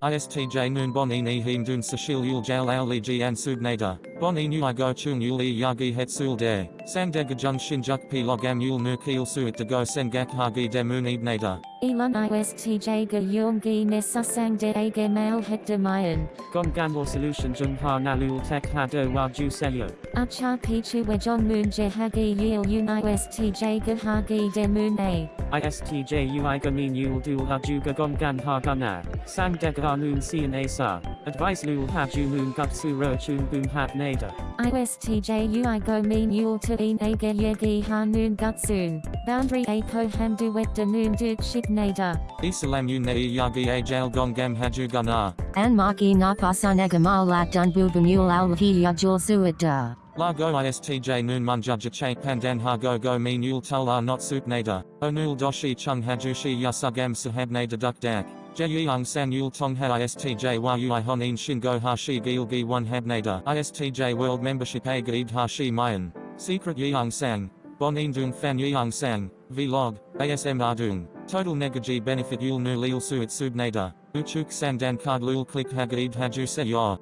ISTJ noon bon ini him dun sashil yul jal al li ji an subnada. Bon inu i go chung yul i yagi het sul de. Sang de gajung shinjuk pi logam yul nu keel suit de go sengak hagi de moon ibnada. Elon ISTJ ga yung gi nesusang de age mail het de mayan. Gom gamble solution jung ha nalul tek ha do wa ju selyo. Acha pichu wejong moon je hagi yil un ISTJ ga hagi de moon a. ISTJ ui gamin yul dul ha ju ga gom gan ha gana. Sang deg ha noon sian a sa. Advice lul ha ju moon gut su ro chun boom hat nada. ISTJ ui go mean yul to in age yegi ha noon gutsoon. Boundary a ko hamdu wet de noon duk shik nada. Isalam ne yagi a jal gongam haju gana. An maki na pasanagamal lat dun bubamul al hi yajul. La go istj noon munjaja che pandan ha go go mean yul tul are not supnada. Onul doshi chung hajushi yasugam sahabnada duk dak. Jeyung san yul tong ha istj yui honin shingo ha shi gil gi one habnada. Istj world membership a gaid ha shi mayan. Secret yeung sang. Bon dung fan yeung sang. Vlog. ASM ardung. Total negaji benefit yul nu lil suit subnada. Uchuk sandan card lul click hagaid haju se yor.